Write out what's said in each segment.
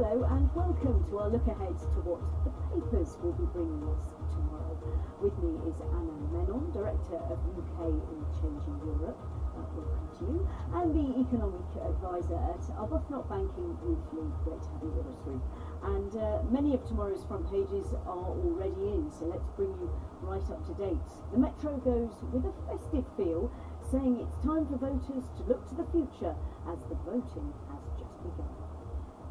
Hello and welcome to our look ahead to what the papers will be bringing us tomorrow. With me is Anand Menon, Director of UK in Changing Europe. Uh, welcome to you. And the Economic Advisor at Arbuthnot Banking Weekly. Great to have you with us, Ruth. And uh, many of tomorrow's front pages are already in, so let's bring you right up to date. The Metro goes with a festive feel, saying it's time for voters to look to the future as the voting has just begun.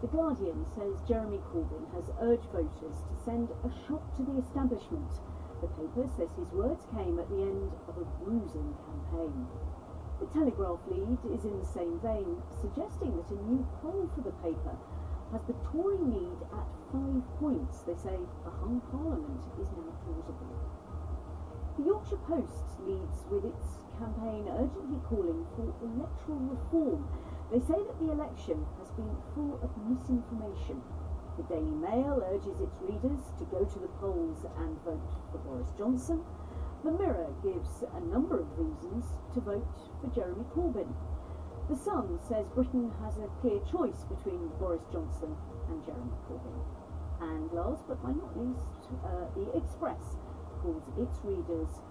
The Guardian says Jeremy Corbyn has urged voters to send a shot to the establishment. The paper says his words came at the end of a bruising campaign. The Telegraph lead is in the same vein, suggesting that a new poll for the paper has the Tory lead at five points. They say a hung parliament is now plausible. The Yorkshire Post leads with its campaign urgently calling for electoral reform they say that the election has been full of misinformation. The Daily Mail urges its readers to go to the polls and vote for Boris Johnson. The Mirror gives a number of reasons to vote for Jeremy Corbyn. The Sun says Britain has a clear choice between Boris Johnson and Jeremy Corbyn. And last but not least, uh, the Express calls its readers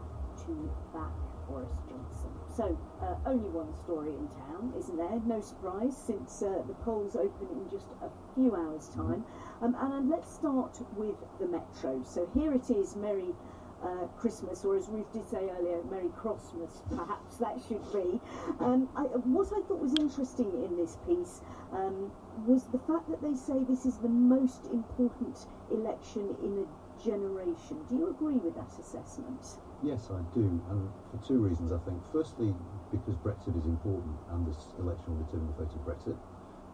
back Boris Johnson. So, uh, only one story in town, isn't there? No surprise, since uh, the polls open in just a few hours' time. Um, and let's start with the Metro. So here it is, Merry uh, Christmas, or as Ruth did say earlier, Merry Christmas, perhaps that should be. Um, I, what I thought was interesting in this piece um, was the fact that they say this is the most important election in a generation. Do you agree with that assessment? Yes, I do, and for two reasons, I think. Firstly, because Brexit is important and this election will determine the fate of Brexit.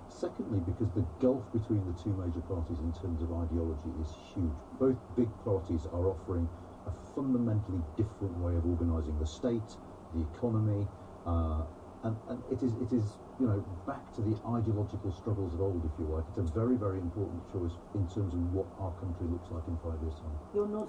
Secondly, because the gulf between the two major parties in terms of ideology is huge. Both big parties are offering fundamentally different way of organising the state, the economy, uh, and, and it is it is you know back to the ideological struggles of old, if you like. It's a very very important choice in terms of what our country looks like in five years' time. You're not